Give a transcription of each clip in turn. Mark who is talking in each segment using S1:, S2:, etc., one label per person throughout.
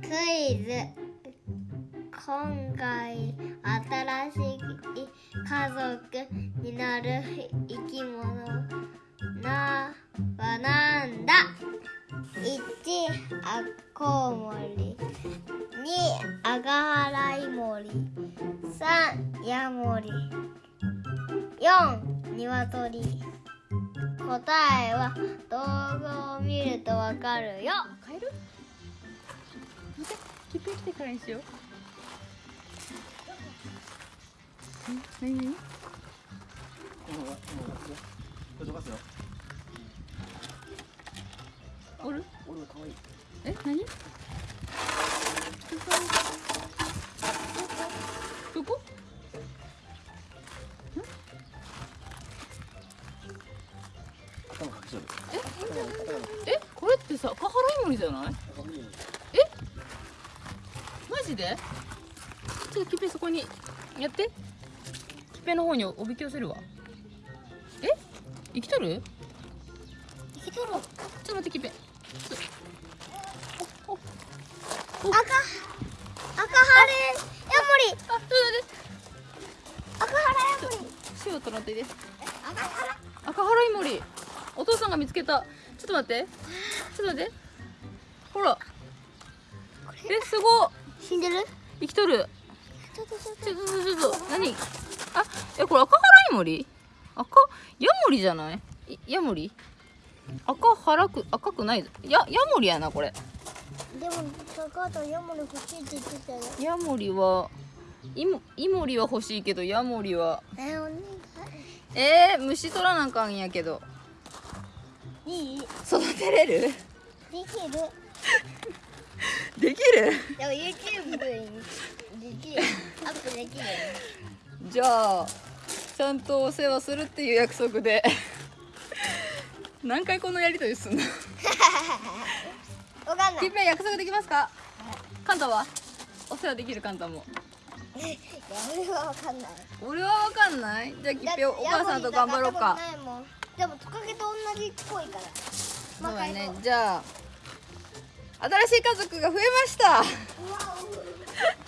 S1: クイズ。今回新しい家族になる生き物なはなんだ？1アコウモリ2アガハライモリ。3ヤモリ。4ニワトリ。答えは動画を見るとわかるよ。
S2: 変える？待ってキップ来てからにしよう。何何？
S3: これどかすよ
S2: おる？
S3: 俺は可愛い。
S2: え何？えこれってさカハライモリじゃない？
S3: 頭見る
S2: マジで？ちょっとキペそこにやって。キペの方におびき寄せるわ。え？生きとる？
S1: 生きとる。
S2: ちょっと待ってキペちょおお
S1: 赤。赤ハレ。ヤモリ。
S2: あ
S1: 赤ハラヤモリ。
S2: 塩取らってで。
S1: 赤ハラ？
S2: 赤ハライモリお父さんが見つけた。ちょっと待って。ちょっと待って。ほら。えすごっ
S1: 死んでる？
S2: 生きとる。
S1: ちょっとちょっ
S2: と。ちょっと何？あえこれ赤ハライモリ赤？ヤモリじゃない？いヤモリ？赤腹く赤くないぞ。やヤモリやなこれ。
S1: でも高田ヤモリ欲しいって言ってたよ。
S2: ヤモリはイモイモリは欲しいけどヤモリは。
S1: えお願
S2: えー、虫取らなあかんやけど
S1: いい？いで
S2: 育てれる？
S1: きる。
S2: できる？
S1: でも YouTube にできる。アップできる。
S2: じゃあちゃんとお世話するっていう約束で。何回このやりとりすんの？
S1: わかんない。
S2: キ約束できますか？カンタは？お世話できるカンタも。
S1: 俺はわかんない。
S2: 俺はわかんない。じゃあキッペお母さんと頑張ろうか
S1: でもトカゲと同じっぽいから。
S2: そうだね。じゃあ新しい家族が増えました。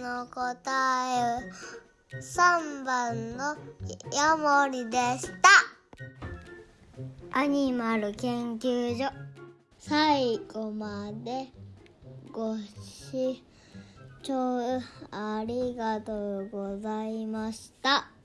S1: の答え3番のヤモリでしたアニマル研究所最後までご視聴ありがとうございました。